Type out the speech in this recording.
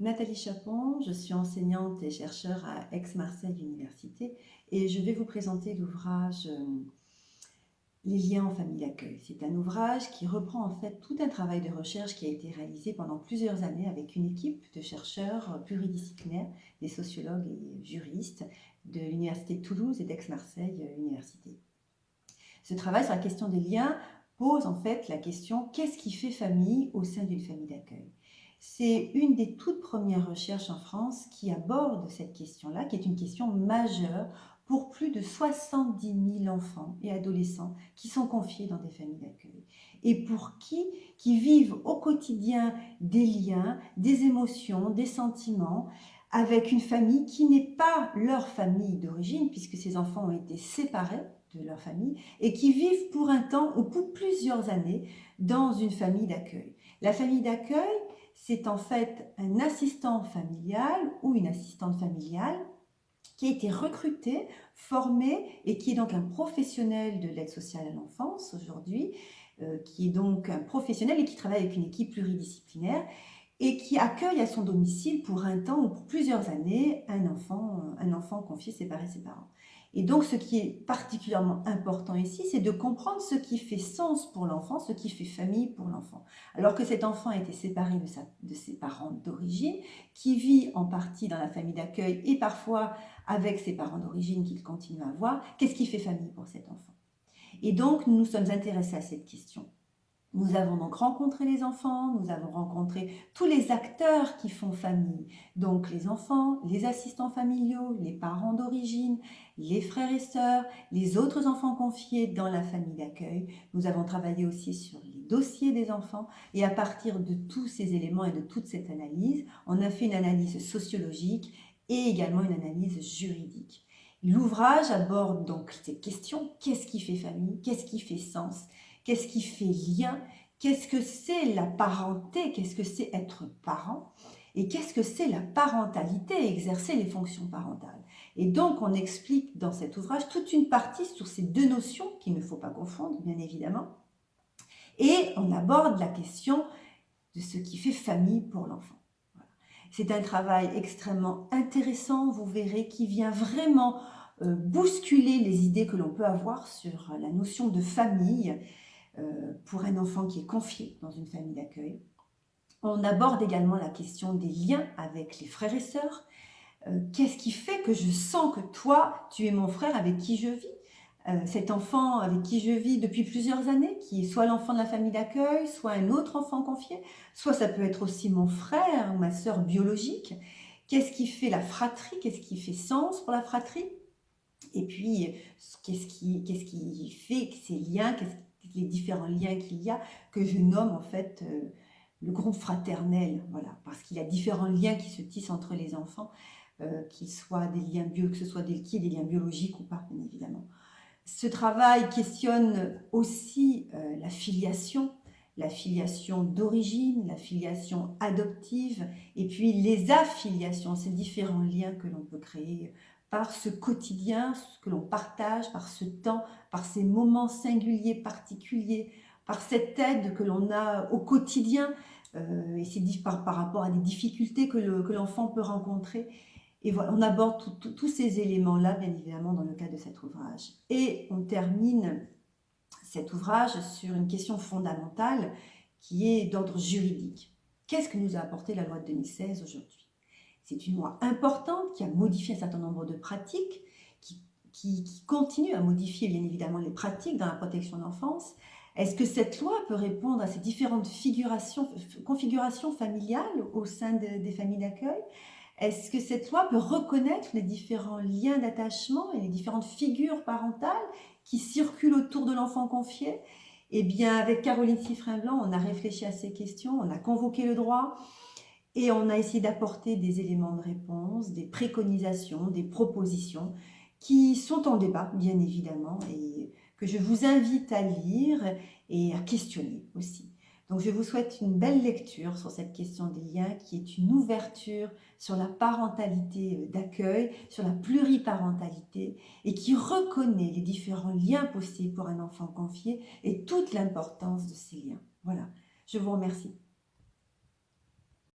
Nathalie Chapon, je suis enseignante et chercheur à Aix-Marseille Université et je vais vous présenter l'ouvrage euh, Les liens en famille d'accueil. C'est un ouvrage qui reprend en fait tout un travail de recherche qui a été réalisé pendant plusieurs années avec une équipe de chercheurs pluridisciplinaires, des sociologues et juristes de l'Université de Toulouse et d'Aix-Marseille Université. Ce travail sur la question des liens pose en fait la question qu'est-ce qui fait famille au sein d'une famille d'accueil? C'est une des toutes premières recherches en France qui aborde cette question-là, qui est une question majeure pour plus de 70 000 enfants et adolescents qui sont confiés dans des familles d'accueil. Et pour qui Qui vivent au quotidien des liens, des émotions, des sentiments, avec une famille qui n'est pas leur famille d'origine, puisque ces enfants ont été séparés de leur famille, et qui vivent pour un temps ou pour plusieurs années dans une famille d'accueil. La famille d'accueil, c'est en fait un assistant familial ou une assistante familiale qui a été recruté, formé et qui est donc un professionnel de l'aide sociale à l'enfance aujourd'hui, euh, qui est donc un professionnel et qui travaille avec une équipe pluridisciplinaire et qui accueille à son domicile pour un temps ou pour plusieurs années un enfant, un enfant confié séparé ses parents. Et donc, ce qui est particulièrement important ici, c'est de comprendre ce qui fait sens pour l'enfant, ce qui fait famille pour l'enfant. Alors que cet enfant a été séparé de, ses parents d'origine, qui vit en partie dans la famille d'accueil et parfois avec ses parents d'origine qu'il continue à avoir, qu'est-ce qui fait famille pour cet enfant? Et donc, nous nous sommes intéressés à cette question. Nous avons donc rencontré les enfants, nous avons rencontré tous les acteurs qui font famille, donc les enfants, les assistants familiaux, les parents d'origine, les frères et sœurs, les autres enfants confiés dans la famille d'accueil. Nous avons travaillé aussi sur les dossiers des enfants. Et à partir de tous ces éléments et de toute cette analyse, on a fait une analyse sociologique et également une analyse juridique. L'ouvrage aborde donc ces questions, qu'est-ce qui fait famille, qu'est-ce qui fait sens? Qu'est-ce qui fait lien? Qu'est-ce que c'est la parenté? Qu'est-ce que c'est être parent? Et qu'est-ce que c'est la parentalité, exercer les fonctions parentales. Et donc, on explique dans cet ouvrage toute une partie sur ces deux notions qu'il ne faut pas confondre, bien évidemment. Et on aborde la question de ce qui fait famille pour l'enfant. C'est un travail extrêmement intéressant, vous verrez, qui vient vraiment euh, bousculer les idées que l'on peut avoir sur la notion de famille pour un enfant qui est confié dans une famille d'accueil. On aborde également la question des liens avec les frères et sœurs. Euh, qu'est-ce qui fait que je sens que toi, tu es mon frère avec qui je vis? Euh, cet enfant avec qui je vis depuis plusieurs années, qui est soit l'enfant de la famille d'accueil, soit un autre enfant confié, soit ça peut être aussi mon frère ou ma sœur biologique. Qu'est-ce qui fait la fratrie? Qu'est-ce qui fait sens pour la fratrie? Et puis, qu'est-ce qui, fait ces liens les différents liens qu'il y a, que je nomme en fait euh, le groupe fraternel, voilà, parce qu'il y a différents liens qui se tissent entre les enfants, euh, qu'ils soient des liens bio, que ce soit des, liens biologiques ou pas, bien évidemment. Ce travail questionne aussi euh, la filiation, la filiation d'origine, la filiation adoptive, et puis les affiliations, ces différents liens que l'on peut créer par ce quotidien que l'on partage, par ce temps, par ces moments singuliers, particuliers, par cette aide que l'on a au quotidien, euh, et c'est par, par rapport à des difficultés que l'enfant peut rencontrer. Et voilà, on aborde tous ces éléments-là, bien évidemment, dans le cadre de cet ouvrage. Et on termine cet ouvrage sur une question fondamentale qui est d'ordre juridique. Qu'est-ce que nous a apporté la loi de 2016 aujourd'hui? C'est une loi importante qui a modifié un certain nombre de pratiques, qui, continue à modifier bien évidemment les pratiques dans la protection de l'enfance. Est-ce que cette loi peut répondre à ces différentes configurations familiales au sein des familles d'accueil? Est-ce que cette loi peut reconnaître les différents liens d'attachement et les différentes figures parentales qui circulent autour de l'enfant confié? Eh bien, avec Caroline Siffrin-Blanc, on a réfléchi à ces questions, on a convoqué le droit, et on a essayé d'apporter des éléments de réponse, des préconisations, des propositions qui sont en débat, bien évidemment, et que je vous invite à lire et à questionner aussi. Donc je vous souhaite une belle lecture sur cette question des liens qui est une ouverture sur la parentalité d'accueil, sur la pluriparentalité et qui reconnaît les différents liens possibles pour un enfant confié et toute l'importance de ces liens. Voilà, je vous remercie.